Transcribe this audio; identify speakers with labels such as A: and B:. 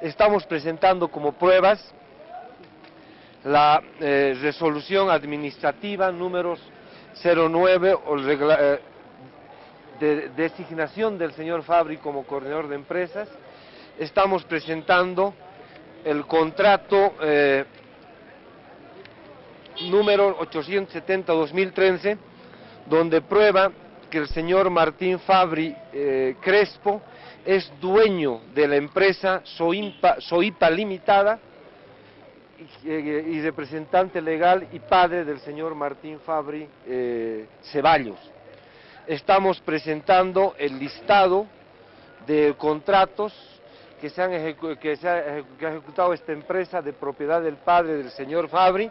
A: estamos presentando como pruebas la eh, resolución administrativa números 09 o eh, de designación del señor Fabri como coordinador de empresas. Estamos presentando el contrato eh, número 870-2013, donde prueba que el señor Martín Fabri Crespo es dueño de la empresa Soipa, Limitada y, representante legal y padre del señor Martín Fabri eh, Ceballos. Estamos presentando el listado de contratos que, se que ha ejecutado esta empresa de propiedad del padre del señor Fabri.